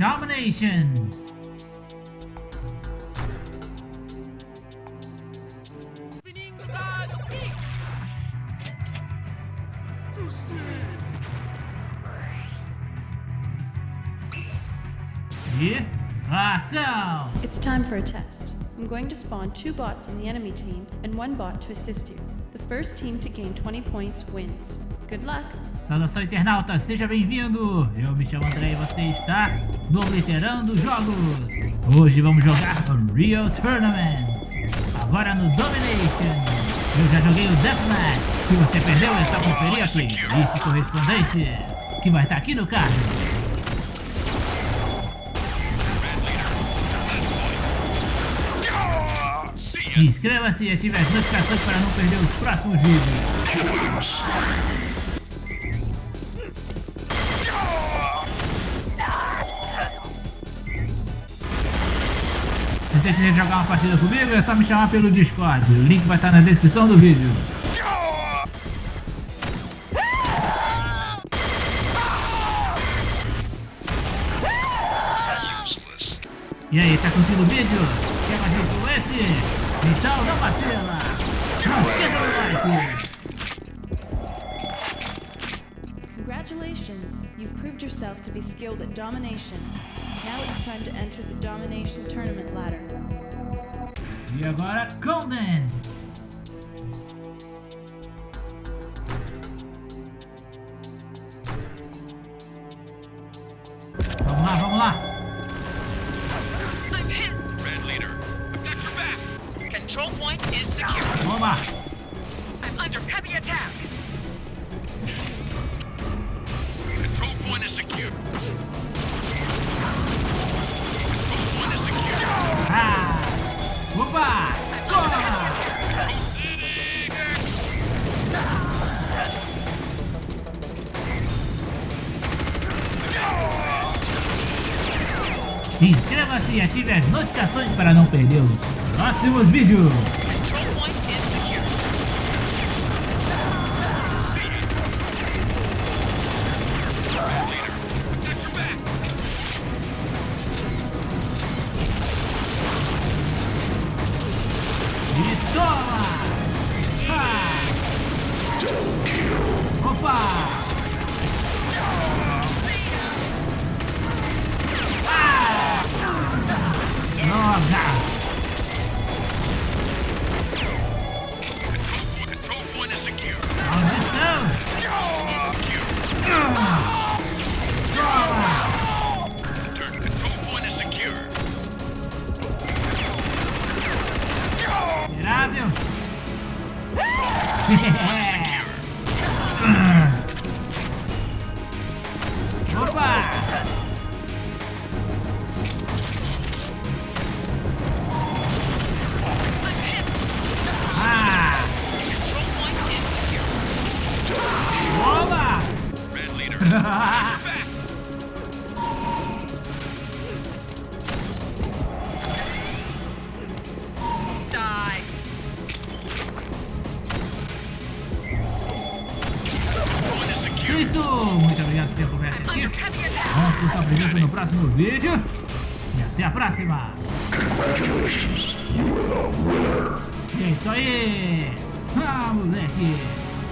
Domination. E ação! It's time for a test. I'm going to spawn two bots on the enemy team and one bot to assist you. The first team to gain 20 points wins. Good luck! Saudação internauta, seja bem-vindo! Eu me chamo André e você está no Obliterando Jogos! Hoje vamos jogar Real Tournament! Agora no Domination! Eu já joguei o Deathmatch! Se você perdeu é só conferir aqui! Esse correspondente que vai estar aqui no card! Inscreva-se e ative as notificações para não perder os próximos vídeos. Você quiser jogar uma partida comigo, é só me chamar pelo Discord. O link vai estar na descrição do vídeo. E aí, tá curtindo o vídeo? Quer mais vídeo como esse? Então não vacila! Não esqueça do like! Congratulations! You've proved yourself to be skilled at domination. Now it's time to enter the domination tournament ladder. E agora, Golden! Vamos lá, vamos lá! I'm hit! Red leader, I've got your back! Control point is secure. Vamos lá! I'm under heavy attack! Toma! Inscreva-se e ative as notificações para não perder os próximos vídeos. E toma! Ha! Opa! Mirável! Opa! Ah! Control Isso! Muito obrigado por ter acompanhado aqui. Vamos por sua presença no próximo vídeo. E até a próxima! Congratulations, you are the winner. É isso aí! Ah, moleque!